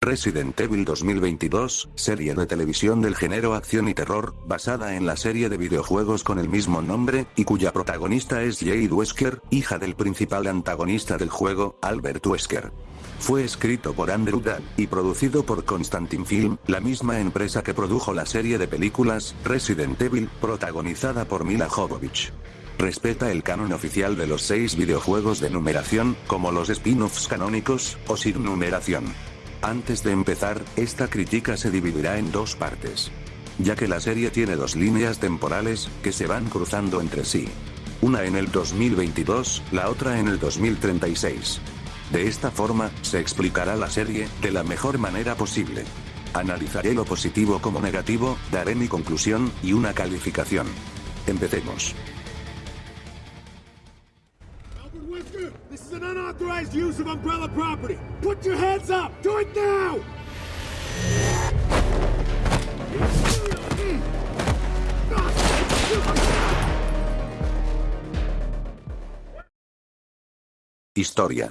Resident Evil 2022, serie de televisión del género acción y terror, basada en la serie de videojuegos con el mismo nombre, y cuya protagonista es Jade Wesker, hija del principal antagonista del juego, Albert Wesker. Fue escrito por Andrew Dahl, y producido por Constantin Film, la misma empresa que produjo la serie de películas, Resident Evil, protagonizada por Mila Jovovich. Respeta el canon oficial de los seis videojuegos de numeración, como los spin-offs canónicos, o sin numeración. Antes de empezar, esta crítica se dividirá en dos partes. Ya que la serie tiene dos líneas temporales, que se van cruzando entre sí. Una en el 2022, la otra en el 2036. De esta forma, se explicará la serie, de la mejor manera posible. Analizaré lo positivo como negativo, daré mi conclusión, y una calificación. Empecemos. Use of Umbrella property. Put your hands up. Do it now. Historia.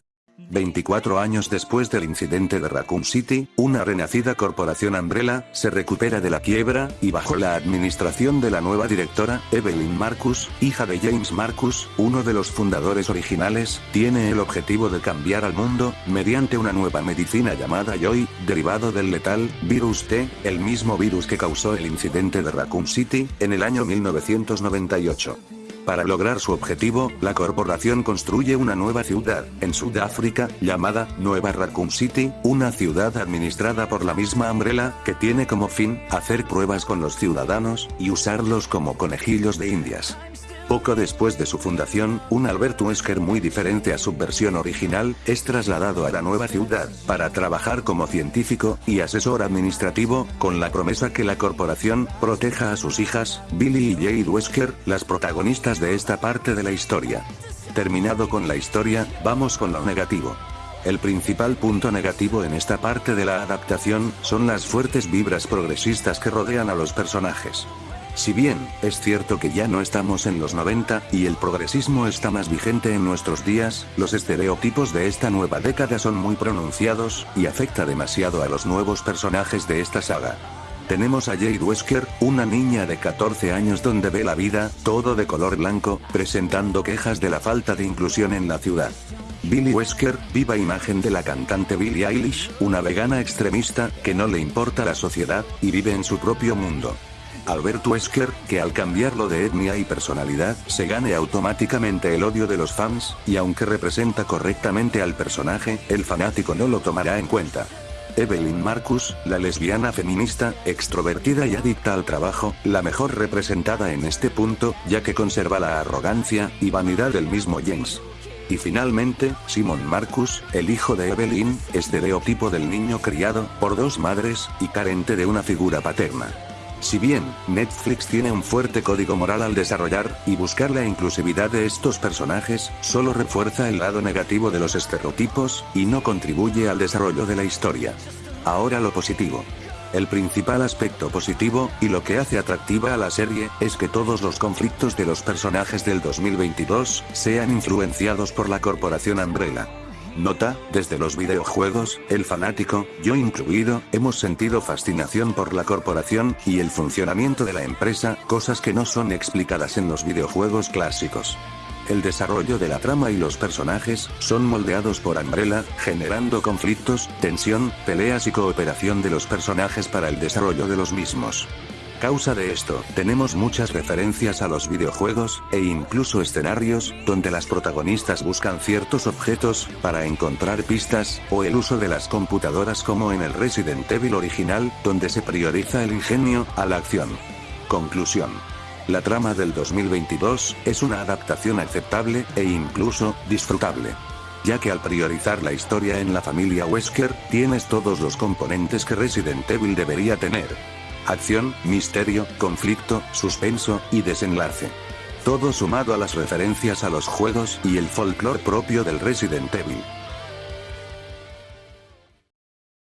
24 años después del incidente de Raccoon City, una renacida corporación Umbrella, se recupera de la quiebra, y bajo la administración de la nueva directora, Evelyn Marcus, hija de James Marcus, uno de los fundadores originales, tiene el objetivo de cambiar al mundo, mediante una nueva medicina llamada Joy, derivado del letal, virus T, el mismo virus que causó el incidente de Raccoon City, en el año 1998. Para lograr su objetivo, la corporación construye una nueva ciudad, en Sudáfrica, llamada Nueva Raccoon City, una ciudad administrada por la misma Umbrella, que tiene como fin, hacer pruebas con los ciudadanos, y usarlos como conejillos de indias. Poco después de su fundación, un Albert Wesker muy diferente a su versión original, es trasladado a la nueva ciudad, para trabajar como científico, y asesor administrativo, con la promesa que la corporación, proteja a sus hijas, Billy y Jade Wesker, las protagonistas de esta parte de la historia. Terminado con la historia, vamos con lo negativo. El principal punto negativo en esta parte de la adaptación, son las fuertes vibras progresistas que rodean a los personajes. Si bien, es cierto que ya no estamos en los 90, y el progresismo está más vigente en nuestros días, los estereotipos de esta nueva década son muy pronunciados, y afecta demasiado a los nuevos personajes de esta saga. Tenemos a Jade Wesker, una niña de 14 años donde ve la vida, todo de color blanco, presentando quejas de la falta de inclusión en la ciudad. Billy Wesker, viva imagen de la cantante Billie Eilish, una vegana extremista, que no le importa la sociedad, y vive en su propio mundo. Albert Wesker, que al cambiarlo de etnia y personalidad, se gane automáticamente el odio de los fans, y aunque representa correctamente al personaje, el fanático no lo tomará en cuenta. Evelyn Marcus, la lesbiana feminista, extrovertida y adicta al trabajo, la mejor representada en este punto, ya que conserva la arrogancia y vanidad del mismo James. Y finalmente, Simon Marcus, el hijo de Evelyn, estereotipo del niño criado por dos madres, y carente de una figura paterna. Si bien, Netflix tiene un fuerte código moral al desarrollar y buscar la inclusividad de estos personajes, solo refuerza el lado negativo de los estereotipos, y no contribuye al desarrollo de la historia. Ahora lo positivo. El principal aspecto positivo, y lo que hace atractiva a la serie, es que todos los conflictos de los personajes del 2022, sean influenciados por la corporación Umbrella. Nota, desde los videojuegos, el fanático, yo incluido, hemos sentido fascinación por la corporación, y el funcionamiento de la empresa, cosas que no son explicadas en los videojuegos clásicos. El desarrollo de la trama y los personajes, son moldeados por Umbrella, generando conflictos, tensión, peleas y cooperación de los personajes para el desarrollo de los mismos. Causa de esto, tenemos muchas referencias a los videojuegos, e incluso escenarios, donde las protagonistas buscan ciertos objetos, para encontrar pistas, o el uso de las computadoras como en el Resident Evil original, donde se prioriza el ingenio, a la acción. Conclusión. La trama del 2022, es una adaptación aceptable, e incluso, disfrutable. Ya que al priorizar la historia en la familia Wesker, tienes todos los componentes que Resident Evil debería tener acción, misterio, conflicto, suspenso, y desenlace. Todo sumado a las referencias a los juegos y el folclore propio del Resident Evil.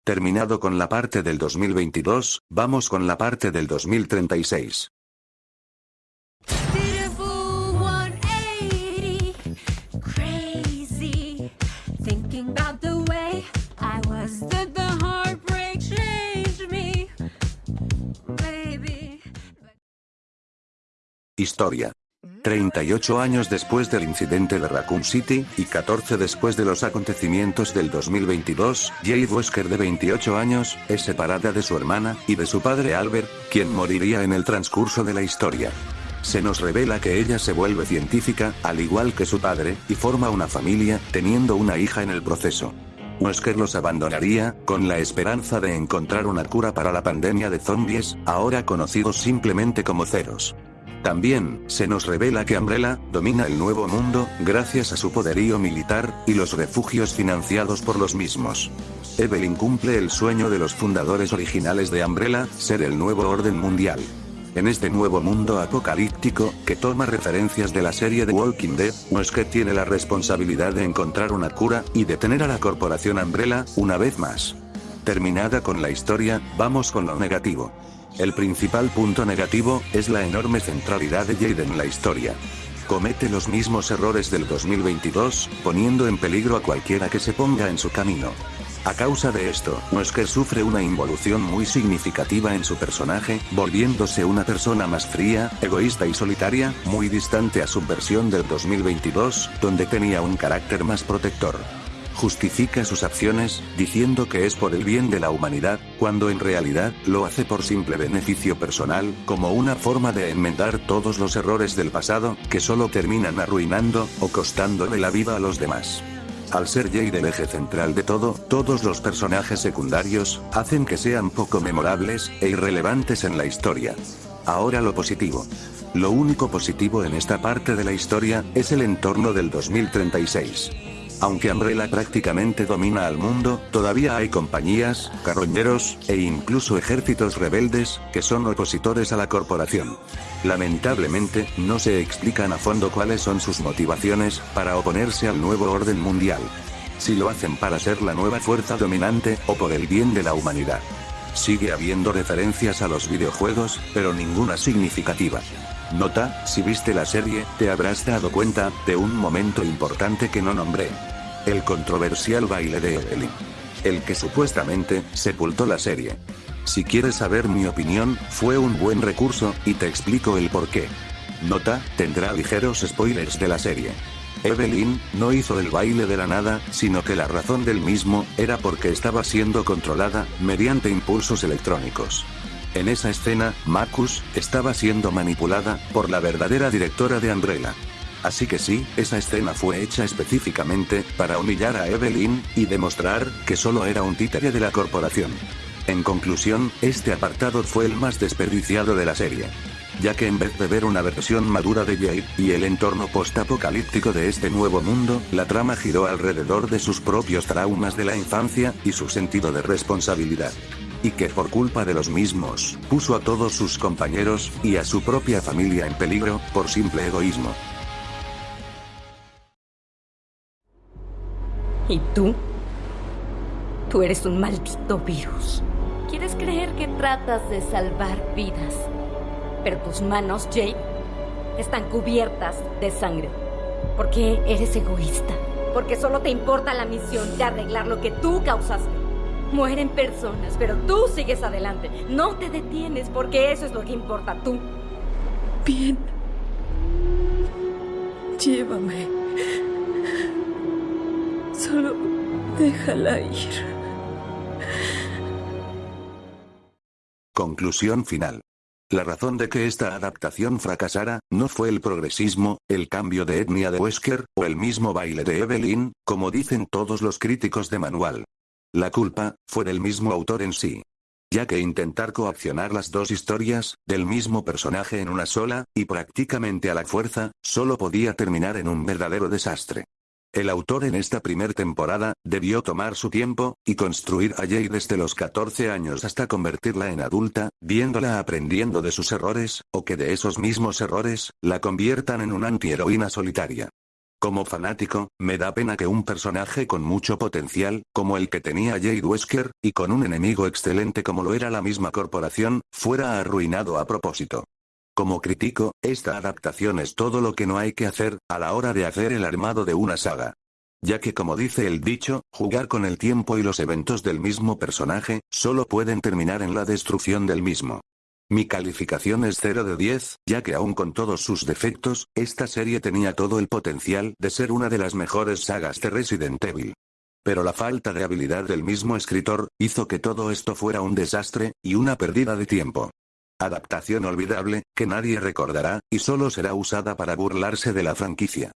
Terminado con la parte del 2022, vamos con la parte del 2036. Historia. 38 años después del incidente de Raccoon City, y 14 después de los acontecimientos del 2022, Jade Wesker de 28 años, es separada de su hermana, y de su padre Albert, quien moriría en el transcurso de la historia. Se nos revela que ella se vuelve científica, al igual que su padre, y forma una familia, teniendo una hija en el proceso. Wesker los abandonaría, con la esperanza de encontrar una cura para la pandemia de zombies, ahora conocidos simplemente como ceros. También, se nos revela que Umbrella, domina el nuevo mundo, gracias a su poderío militar, y los refugios financiados por los mismos. Evelyn cumple el sueño de los fundadores originales de Umbrella, ser el nuevo orden mundial. En este nuevo mundo apocalíptico, que toma referencias de la serie The Walking Dead, Wesker tiene la responsabilidad de encontrar una cura, y detener a la corporación Umbrella, una vez más. Terminada con la historia, vamos con lo negativo. El principal punto negativo, es la enorme centralidad de Jade en la historia. Comete los mismos errores del 2022, poniendo en peligro a cualquiera que se ponga en su camino. A causa de esto, Wesker sufre una involución muy significativa en su personaje, volviéndose una persona más fría, egoísta y solitaria, muy distante a su versión del 2022, donde tenía un carácter más protector. Justifica sus acciones, diciendo que es por el bien de la humanidad, cuando en realidad, lo hace por simple beneficio personal, como una forma de enmendar todos los errores del pasado, que solo terminan arruinando, o costándole la vida a los demás. Al ser Jade el eje central de todo, todos los personajes secundarios, hacen que sean poco memorables, e irrelevantes en la historia. Ahora lo positivo. Lo único positivo en esta parte de la historia, es el entorno del 2036. Aunque Umbrella prácticamente domina al mundo, todavía hay compañías, carroñeros, e incluso ejércitos rebeldes, que son opositores a la corporación. Lamentablemente, no se explican a fondo cuáles son sus motivaciones, para oponerse al nuevo orden mundial. Si lo hacen para ser la nueva fuerza dominante, o por el bien de la humanidad. Sigue habiendo referencias a los videojuegos, pero ninguna significativa. Nota, si viste la serie, te habrás dado cuenta, de un momento importante que no nombré. El controversial baile de Evelyn. El que supuestamente, sepultó la serie. Si quieres saber mi opinión, fue un buen recurso, y te explico el por qué. Nota, tendrá ligeros spoilers de la serie. Evelyn, no hizo el baile de la nada, sino que la razón del mismo, era porque estaba siendo controlada, mediante impulsos electrónicos. En esa escena, Marcus, estaba siendo manipulada, por la verdadera directora de Umbrella. Así que sí, esa escena fue hecha específicamente, para humillar a Evelyn, y demostrar, que solo era un títere de la corporación. En conclusión, este apartado fue el más desperdiciado de la serie. Ya que en vez de ver una versión madura de Jade, y el entorno post-apocalíptico de este nuevo mundo, la trama giró alrededor de sus propios traumas de la infancia, y su sentido de responsabilidad. Y que por culpa de los mismos, puso a todos sus compañeros, y a su propia familia en peligro, por simple egoísmo. ¿Y tú? Tú eres un maldito virus. Quieres creer que tratas de salvar vidas. Pero tus manos, Jake, están cubiertas de sangre. Porque eres egoísta. Porque solo te importa la misión de arreglar lo que tú causaste. Mueren personas, pero tú sigues adelante. No te detienes porque eso es lo que importa tú. Bien. Llévame. Solo déjala ir. Conclusión final. La razón de que esta adaptación fracasara, no fue el progresismo, el cambio de etnia de Wesker, o el mismo baile de Evelyn, como dicen todos los críticos de manual. La culpa, fue del mismo autor en sí. Ya que intentar coaccionar las dos historias, del mismo personaje en una sola, y prácticamente a la fuerza, solo podía terminar en un verdadero desastre. El autor en esta primer temporada, debió tomar su tiempo, y construir a Jade desde los 14 años hasta convertirla en adulta, viéndola aprendiendo de sus errores, o que de esos mismos errores, la conviertan en una antiheroína solitaria. Como fanático, me da pena que un personaje con mucho potencial, como el que tenía Jade Wesker, y con un enemigo excelente como lo era la misma corporación, fuera arruinado a propósito. Como crítico, esta adaptación es todo lo que no hay que hacer, a la hora de hacer el armado de una saga. Ya que como dice el dicho, jugar con el tiempo y los eventos del mismo personaje, solo pueden terminar en la destrucción del mismo. Mi calificación es 0 de 10, ya que aún con todos sus defectos, esta serie tenía todo el potencial de ser una de las mejores sagas de Resident Evil. Pero la falta de habilidad del mismo escritor, hizo que todo esto fuera un desastre, y una pérdida de tiempo. Adaptación olvidable, que nadie recordará, y solo será usada para burlarse de la franquicia.